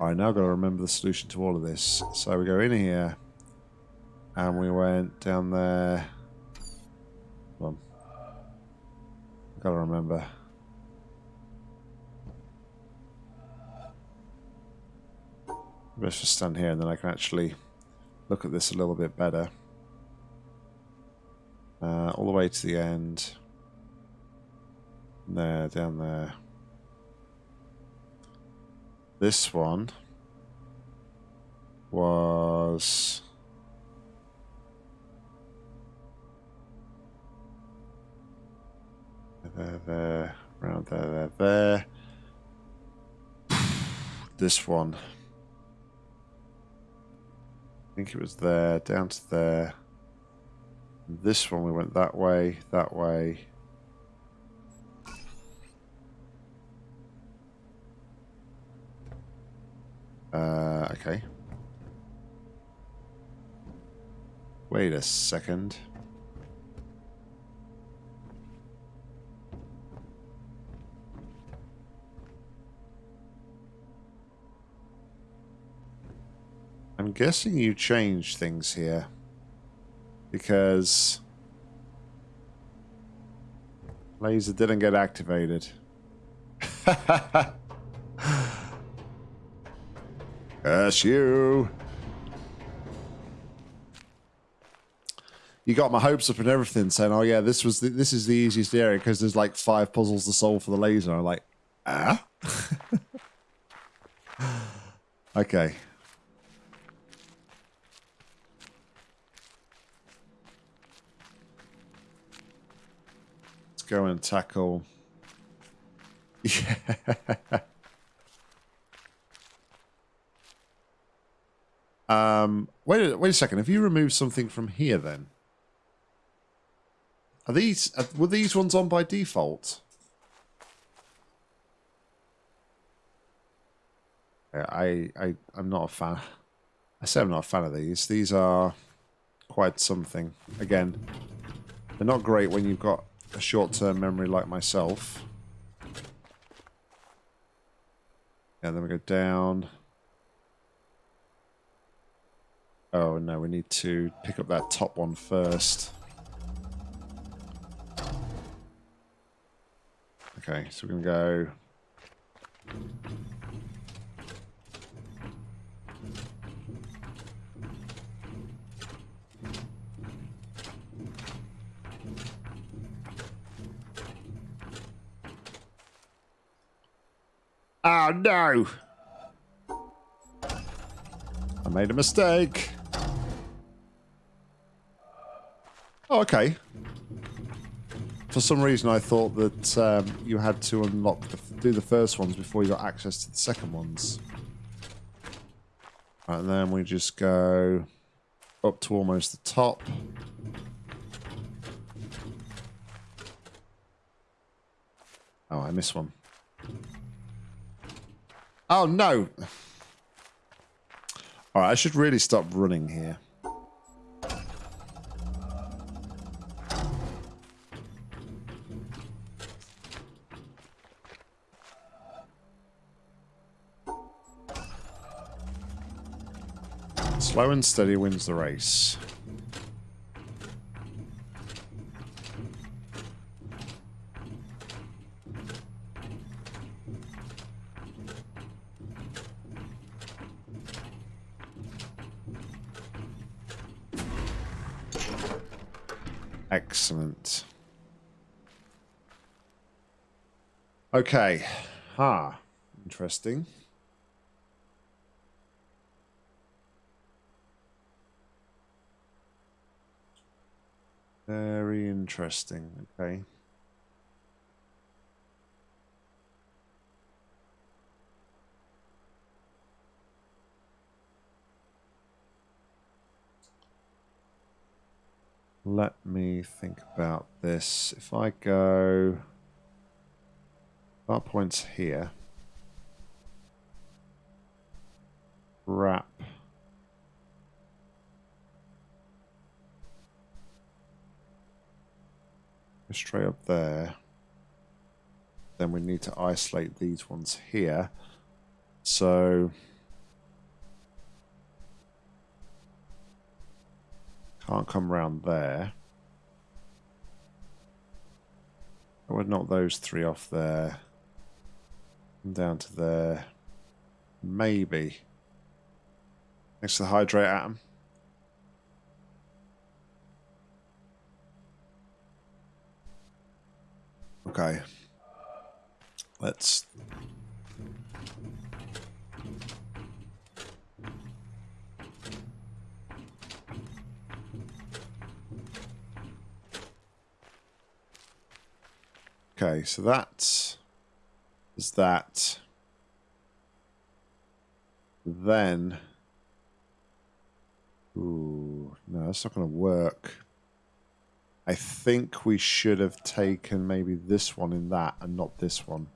I now got to remember the solution to all of this. So we go in here, and we went down there. Hold on. Got to remember. Let's just stand here, and then I can actually look at this a little bit better. Uh, all the way to the end. There, down there. This one was there, there, around there, there, there. This one. I think it was there, down to there. This one we went that way, that way. Uh, okay. Wait a second. I'm guessing you changed things here. Because... Laser didn't get activated. That's you. You got my hopes up and everything, saying, "Oh yeah, this was the, this is the easiest area because there's like five puzzles to solve for the laser." I'm like, ah. okay. Let's go and tackle. Yeah. Um, wait, wait a second. Have you removed something from here then? Are these are, were these ones on by default? I I I'm not a fan. I say I'm not a fan of these. These are quite something. Again, they're not great when you've got a short-term memory like myself. And then we go down. Oh no, we need to pick up that top one first. Okay, so we're going to go... Oh no! I made a mistake. Oh, okay. For some reason, I thought that um, you had to unlock, the, do the first ones before you got access to the second ones. Right, and then we just go up to almost the top. Oh, I missed one. Oh, no! Alright, I should really stop running here. Slow and steady wins the race. Excellent. Okay. Ah, interesting. Very interesting. Okay. Let me think about this. If I go... That points here. Wrap. go straight up there. Then we need to isolate these ones here. So... Can't come around there. I would knock those three off there. Down to there. Maybe. Next to the hydrate atom. Okay. Let's Okay, so that is that. Then, ooh, no, that's not going to work. I think we should have taken maybe this one in that and not this one.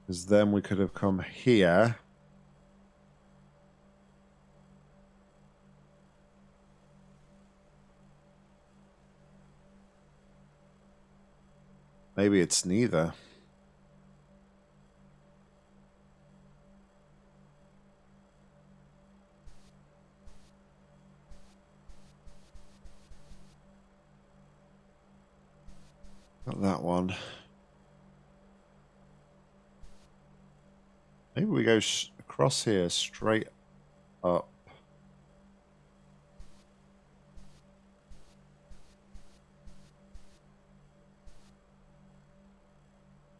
Because then we could have come here. Maybe it's neither. Not that one. Maybe we go across here straight up.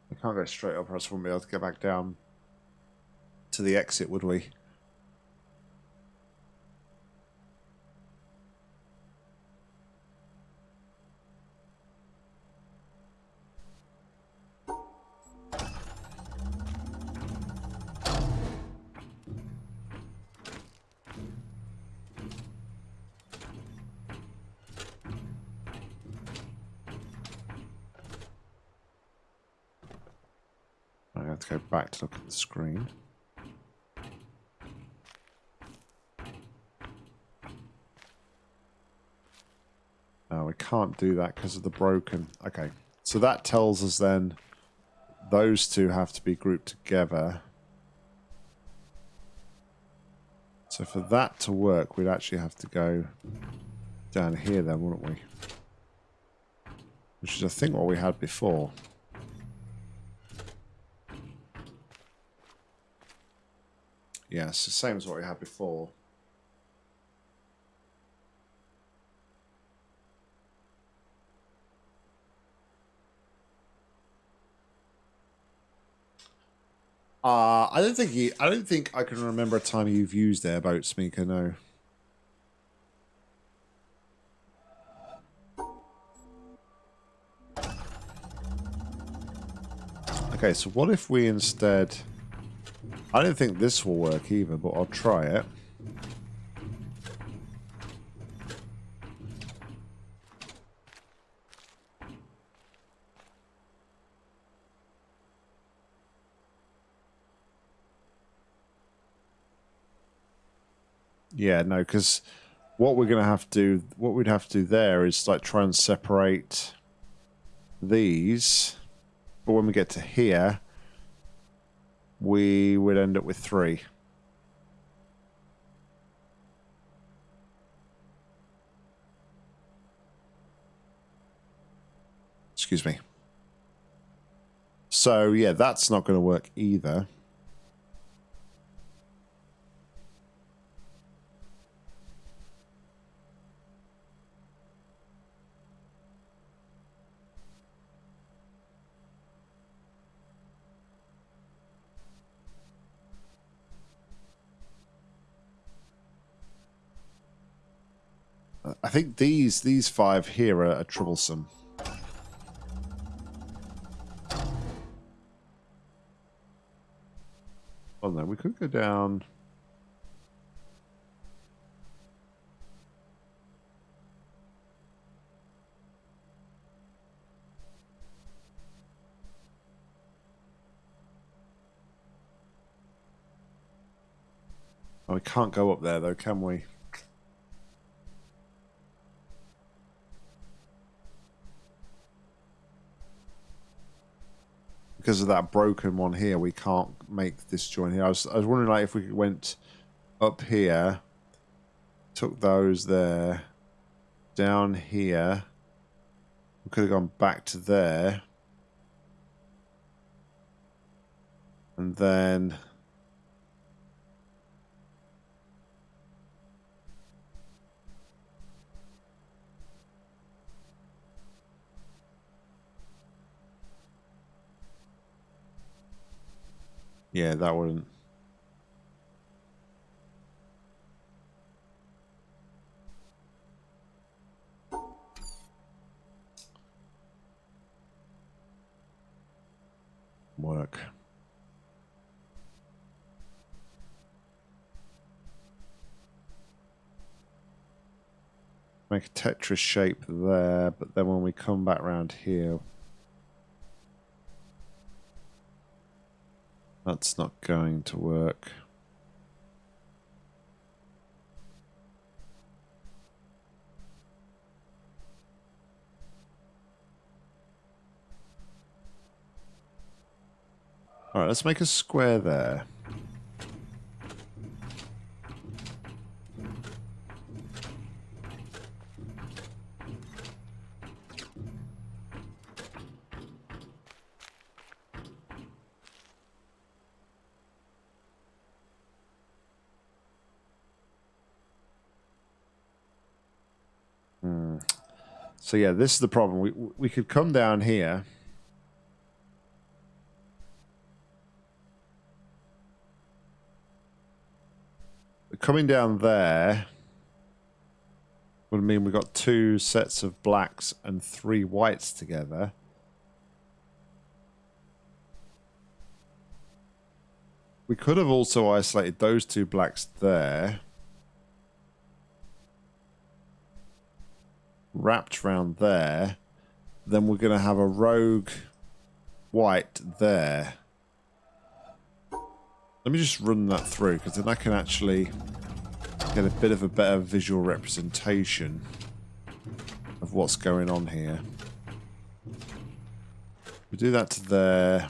We can't go straight up or else we won't be able to get back down to the exit, would we? Do that because of the broken. Okay, so that tells us then those two have to be grouped together. So for that to work, we'd actually have to go down here then, wouldn't we? Which is, I think, what we had before. Yes, the same as what we had before. Uh, I don't think he, I don't think I can remember a time you've used airboats, Mika, no. Okay, so what if we instead... I don't think this will work either, but I'll try it. Yeah, no, because what we're going to have to do, what we'd have to do there is like try and separate these. But when we get to here, we would end up with three. Excuse me. So, yeah, that's not going to work either. I think these these five here are, are troublesome. Oh no, we could go down. Oh, we can't go up there though, can we? Because of that broken one here, we can't make this join here. I was, I was wondering like if we went up here Took those there. Down here. We could have gone back to there. And then... Yeah, that wouldn't. Work. Make a Tetris shape there, but then when we come back around here, That's not going to work. Alright, let's make a square there. So yeah, this is the problem. We we could come down here. Coming down there would mean we've got two sets of blacks and three whites together. We could have also isolated those two blacks there. Wrapped around there, then we're going to have a rogue white there. Let me just run that through, because then I can actually get a bit of a better visual representation of what's going on here. We do that to there.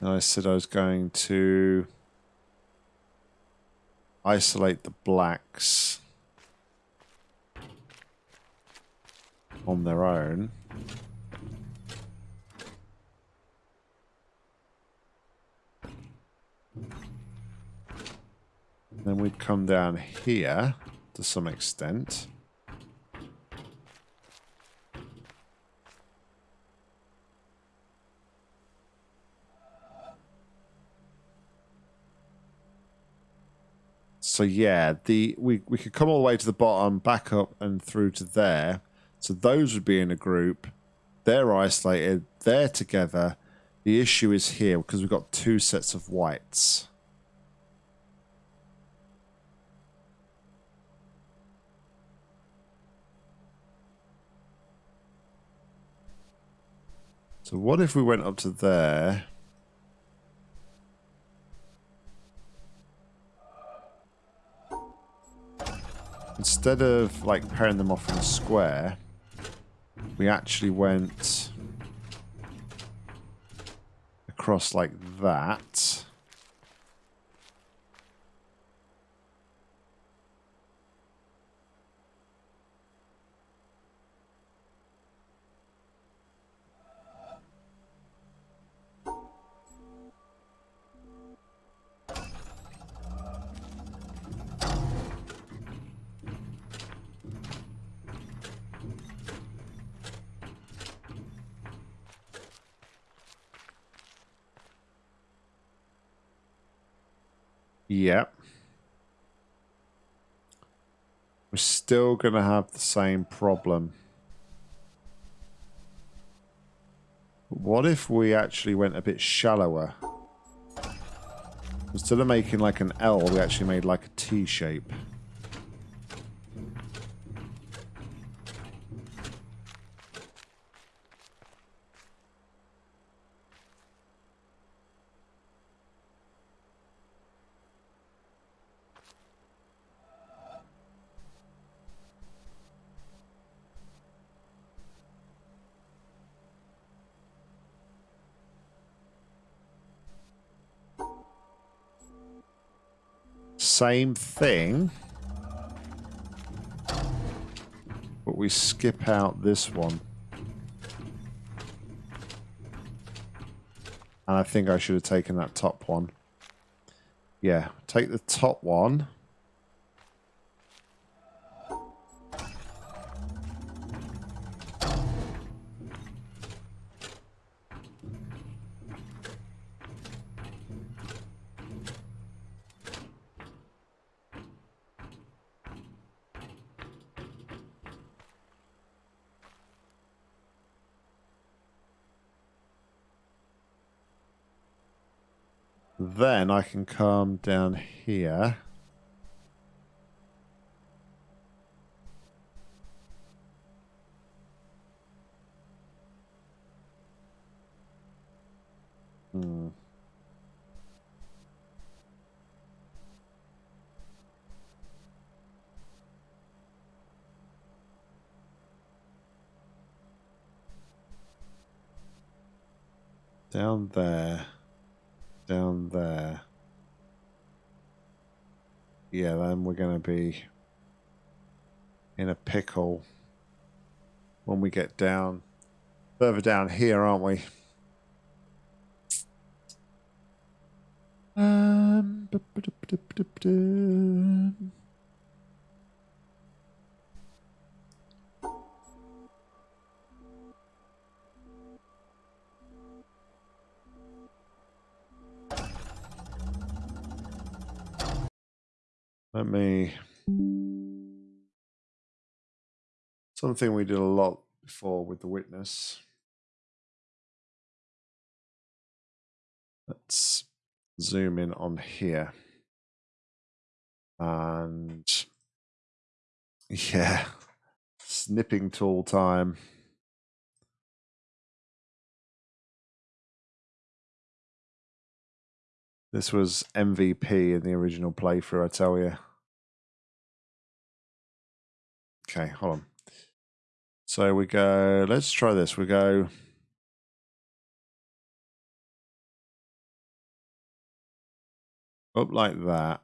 And I said I was going to isolate the blacks. On their own. Then we'd come down here to some extent. So yeah, the we, we could come all the way to the bottom, back up and through to there. So those would be in a group. They're isolated. They're together. The issue is here because we've got two sets of whites. So what if we went up to there? Instead of like pairing them off in a square, we actually went across like that. Yep. We're still going to have the same problem. What if we actually went a bit shallower? Instead of making like an L, we actually made like a T shape. Same thing. But we skip out this one. And I think I should have taken that top one. Yeah, take the top one. I can come down here. Hmm. Down there down there. Yeah, then we're going to be in a pickle when we get down further down here, aren't we? Um, Let me. Something we did a lot before with the witness. Let's zoom in on here. And yeah, snipping tool time. This was MVP in the original playthrough, I tell you. Okay, hold on. So we go, let's try this. We go up like that.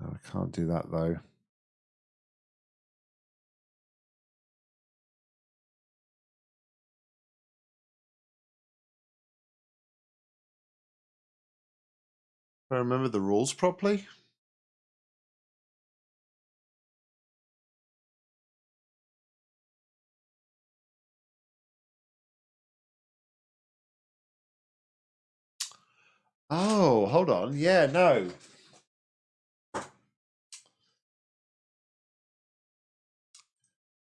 I can't do that though. I remember the rules properly. Oh, hold on. Yeah, no.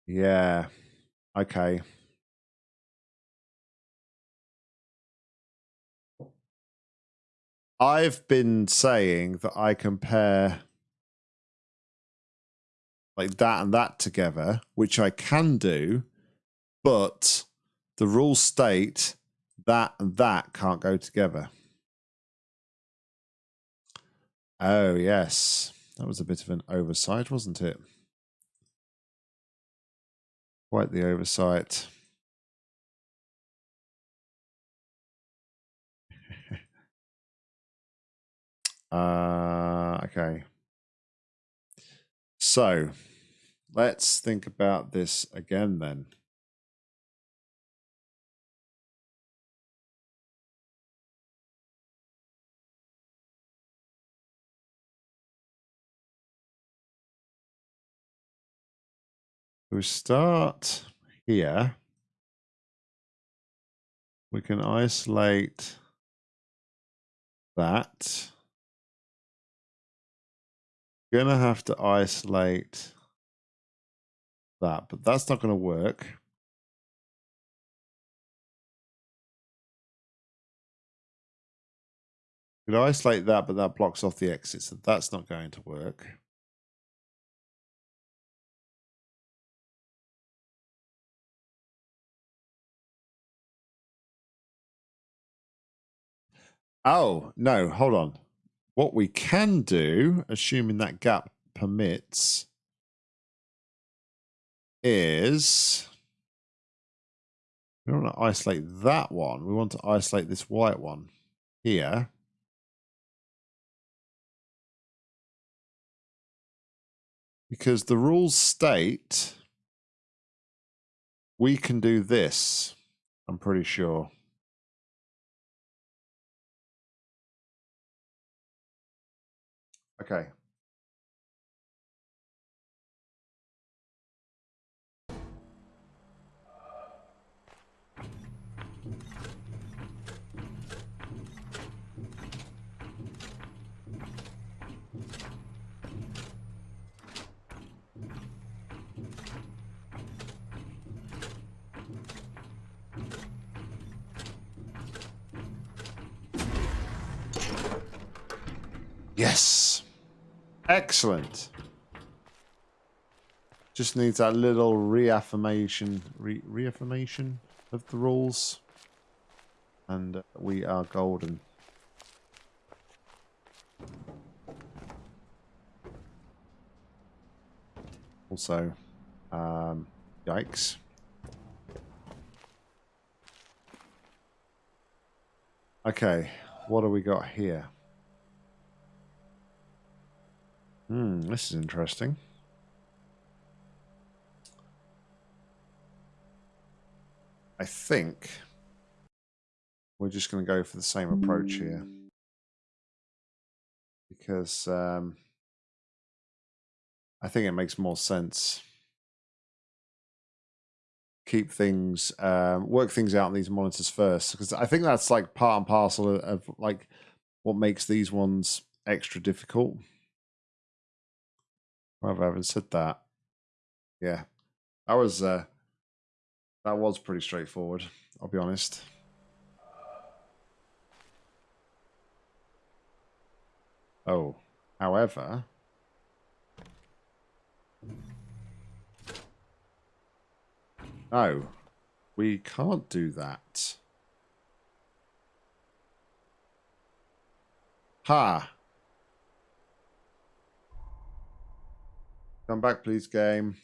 Yeah. Okay. I've been saying that I compare like that and that together, which I can do, but the rules state that and that can't go together. Oh, yes. That was a bit of an oversight, wasn't it? Quite the oversight. Uh, okay. So let's think about this again then. We start here. We can isolate that going to have to isolate that, but that's not going to work. Could isolate that, but that blocks off the exit, so that's not going to work. Oh, no, hold on. What we can do, assuming that gap permits, is we don't want to isolate that one. We want to isolate this white one here. Because the rules state we can do this, I'm pretty sure. Okay. Yes. Excellent. Just needs that little reaffirmation, re reaffirmation of the rules. And we are golden. Also, um, yikes. Okay, what do we got here? Hmm, this is interesting. I think we're just going to go for the same approach here. Because um, I think it makes more sense. Keep things, um, work things out on these monitors first. Because I think that's like part and parcel of, of like what makes these ones extra difficult. I haven't said that. Yeah, that was uh, that was pretty straightforward. I'll be honest. Oh, however, no, we can't do that. Ha! Come back, please, game.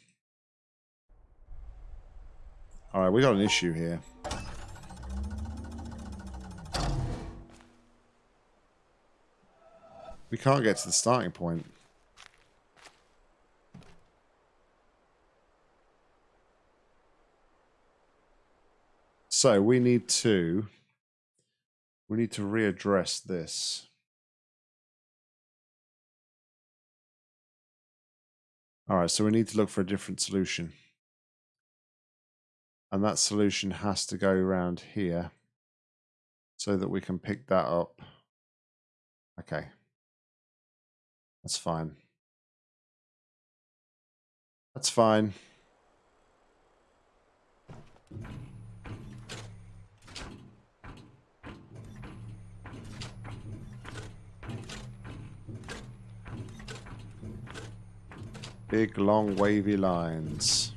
Alright, we got an issue here. We can't get to the starting point. So we need to we need to readdress this. All right, so we need to look for a different solution. And that solution has to go around here so that we can pick that up. Okay. That's fine. That's fine. Big, long, wavy lines.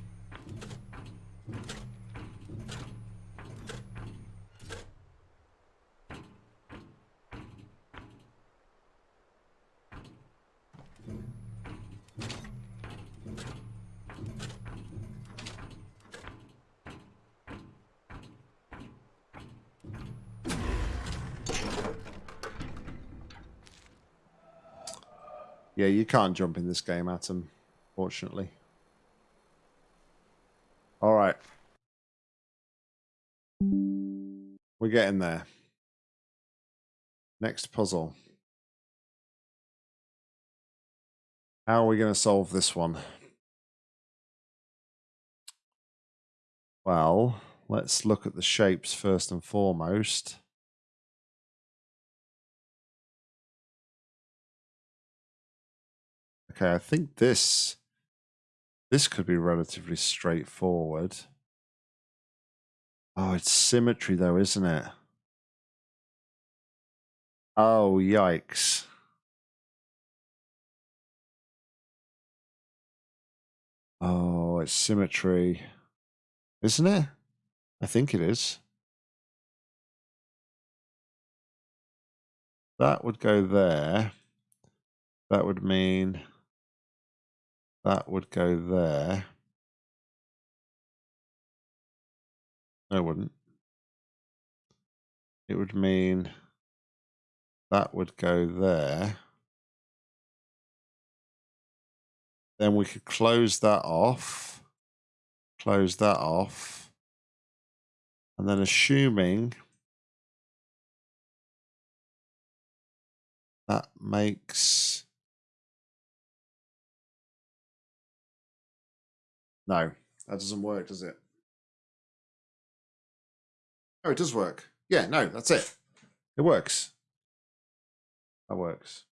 Yeah, you can't jump in this game, Atom fortunately. All right. We're getting there. Next puzzle. How are we going to solve this one? Well, let's look at the shapes first and foremost. Okay, I think this this could be relatively straightforward. Oh, it's symmetry though, isn't it? Oh, yikes. Oh, it's symmetry. Isn't it? I think it is. That would go there. That would mean that would go there. No, wouldn't. It would mean that would go there. then we could close that off. Close that off. And then assuming that makes No, that doesn't work, does it? Oh, it does work. Yeah, no, that's it. It works. That works.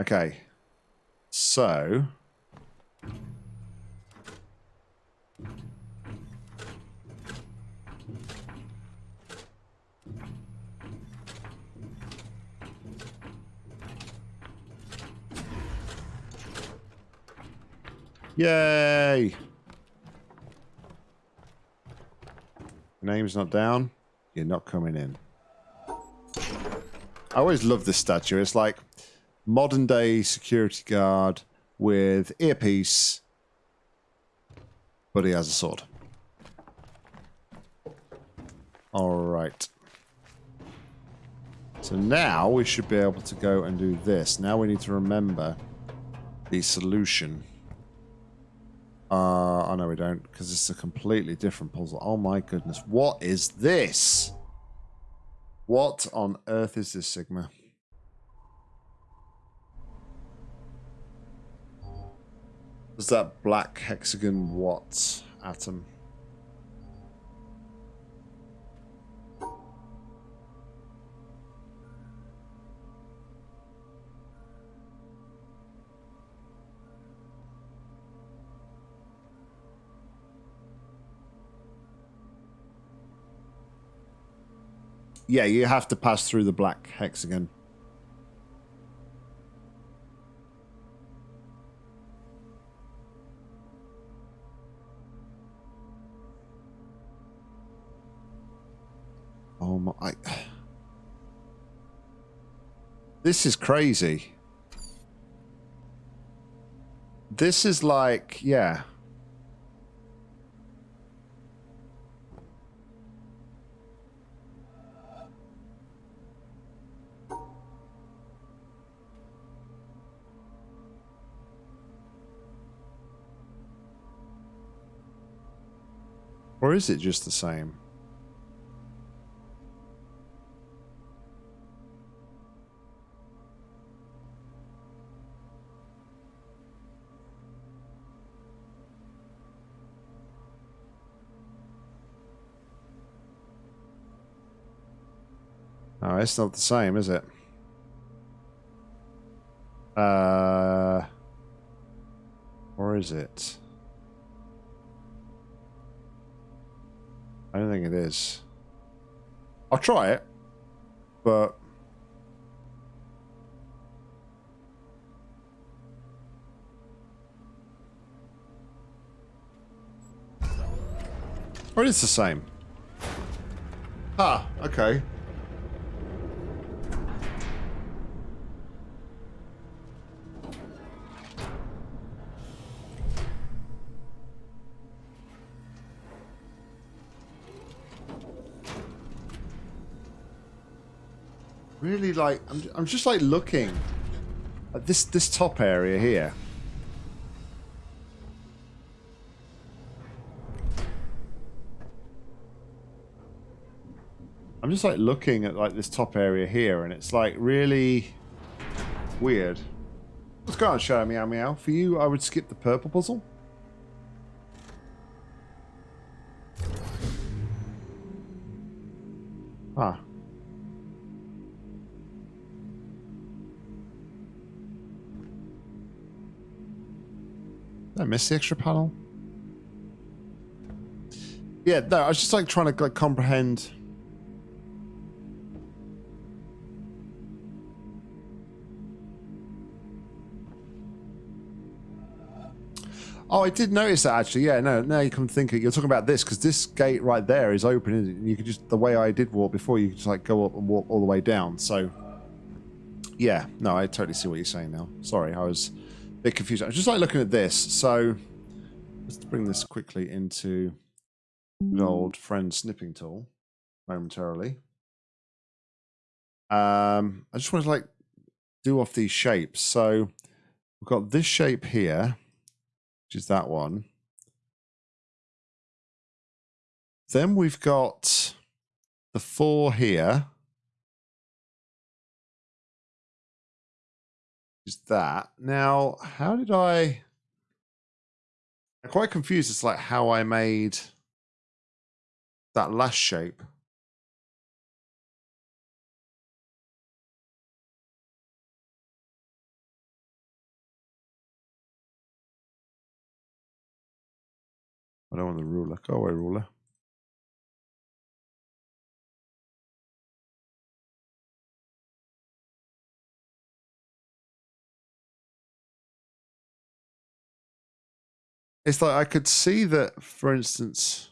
Okay. So Yay! Name's not down. You're not coming in. I always love this statue. It's like modern day security guard with earpiece, but he has a sword. All right. So now we should be able to go and do this. Now we need to remember the solution. Uh, oh no we don't, because it's a completely different puzzle. Oh my goodness, what is this? What on earth is this, Sigma? Is that black hexagon what atom? Yeah, you have to pass through the black hexagon. Oh my... This is crazy. This is like, yeah... Or is it just the same? Oh, it's not the same, is it? Uh, or is it? I don't think it is. I'll try it, but... Or it's the same. Ah, okay. Really like I'm, I'm just like looking at this this top area here. I'm just like looking at like this top area here and it's like really weird. Let's go on show meow meow? For you I would skip the purple puzzle Did I miss the extra panel? Yeah, no, I was just like trying to like comprehend. Oh, I did notice that actually. Yeah, no, now you come thinking, you're talking about this because this gate right there is open. And you could just the way I did walk before, you could just like go up and walk all the way down. So, yeah, no, I totally see what you're saying now. Sorry, I was bit confused. I just like looking at this. So let's bring this quickly into the old friend snipping tool momentarily. Um, I just want to like do off these shapes. So we've got this shape here, which is that one. Then we've got the four here. Is that. Now, how did I... I'm quite confused as like how I made that last shape. I don't want the ruler. Go away, ruler. It's like I could see that, for instance.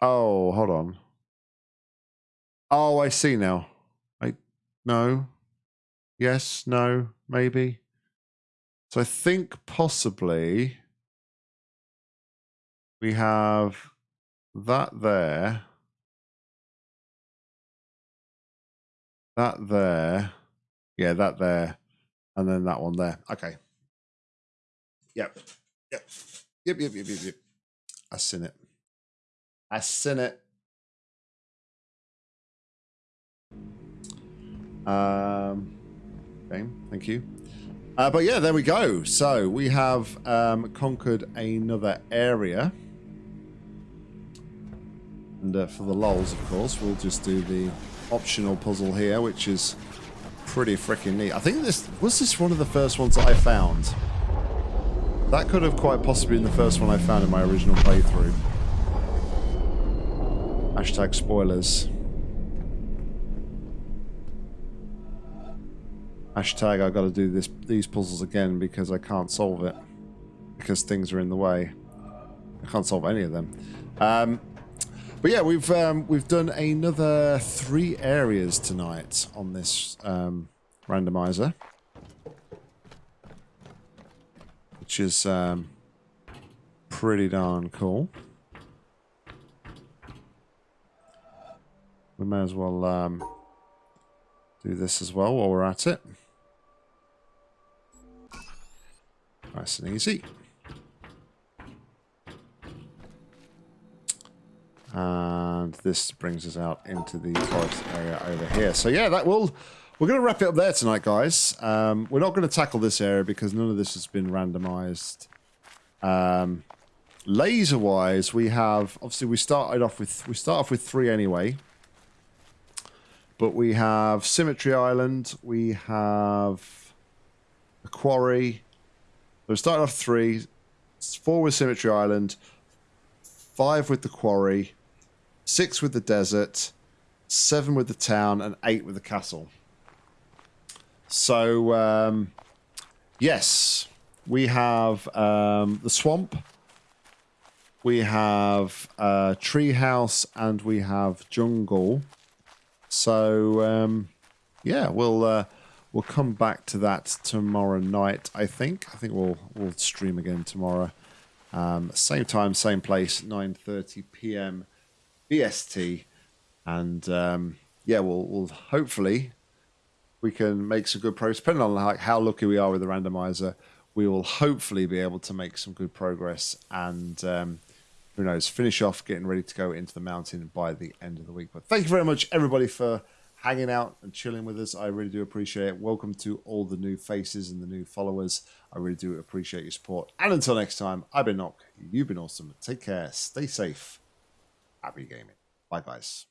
Oh, hold on. Oh, I see now. I no. Yes, no, maybe. So I think possibly we have that there. That there. Yeah, that there. And then that one there. Okay. Yep. Yep. Yep, yep, yep, yep, yep. I seen it. I seen it. Um, okay, thank you. Uh, but yeah, there we go. So we have um, conquered another area. And uh, for the lols, of course, we'll just do the optional puzzle here, which is pretty freaking neat. I think this was this one of the first ones that I found. That could have quite possibly been the first one I found in my original playthrough. Hashtag spoilers. Hashtag I gotta do this these puzzles again because I can't solve it. Because things are in the way. I can't solve any of them. Um, but yeah, we've um, we've done another three areas tonight on this um, randomizer. Which is um, pretty darn cool. We may as well um, do this as well while we're at it. Nice and easy. And this brings us out into the forest area over here. So yeah, that will we're going to wrap it up there tonight, guys. Um, we're not going to tackle this area because none of this has been randomized. Um, Laser-wise, we have obviously we started off with we start off with three anyway. But we have Symmetry Island, we have a quarry. So we started off three, four with Symmetry Island, five with the quarry, six with the desert, seven with the town, and eight with the castle. So, um, yes, we have um, the swamp, we have uh, treehouse, and we have jungle. So, um, yeah, we'll uh, we'll come back to that tomorrow night. I think. I think we'll we'll stream again tomorrow. Um, same time, same place, 9:30 p.m. BST, and um, yeah, we'll we'll hopefully we can make some good progress. Depending on like how lucky we are with the randomizer, we will hopefully be able to make some good progress and um, who knows, finish off getting ready to go into the mountain by the end of the week. But thank you very much, everybody, for hanging out and chilling with us. I really do appreciate it. Welcome to all the new faces and the new followers. I really do appreciate your support. And until next time, I've been Nock. You've been awesome. Take care. Stay safe. Happy gaming. Bye, guys.